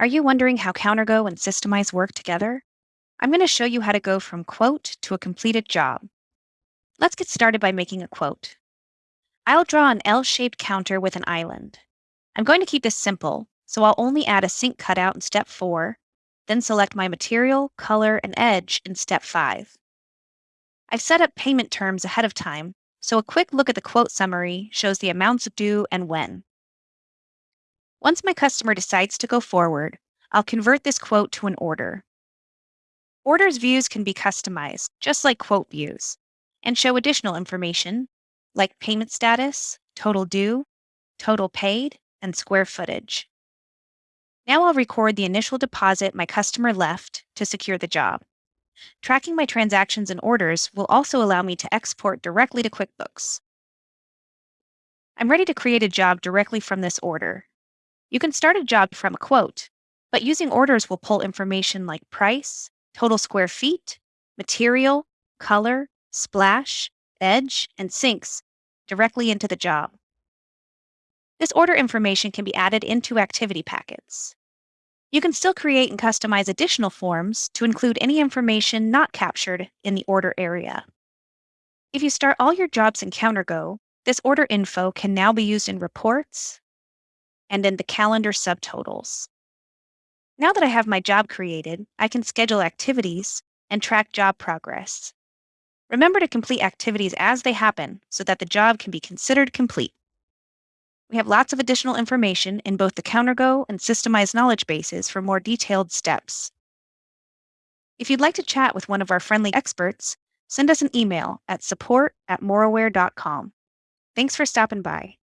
Are you wondering how CounterGo and Systemize work together? I'm going to show you how to go from quote to a completed job. Let's get started by making a quote. I'll draw an L-shaped counter with an island. I'm going to keep this simple, so I'll only add a sink cutout in step 4, then select my material, color, and edge in step 5. I've set up payment terms ahead of time, so a quick look at the quote summary shows the amounts due and when. Once my customer decides to go forward, I'll convert this quote to an order. Orders views can be customized, just like quote views, and show additional information like payment status, total due, total paid, and square footage. Now I'll record the initial deposit my customer left to secure the job. Tracking my transactions and orders will also allow me to export directly to QuickBooks. I'm ready to create a job directly from this order. You can start a job from a quote, but using orders will pull information like price, total square feet, material, color, splash, edge, and sinks directly into the job. This order information can be added into activity packets. You can still create and customize additional forms to include any information not captured in the order area. If you start all your jobs in CounterGo, this order info can now be used in reports, and then the calendar subtotals. Now that I have my job created, I can schedule activities and track job progress. Remember to complete activities as they happen so that the job can be considered complete. We have lots of additional information in both the CounterGo and Systemize knowledge bases for more detailed steps. If you'd like to chat with one of our friendly experts, send us an email at support at moraware.com. Thanks for stopping by.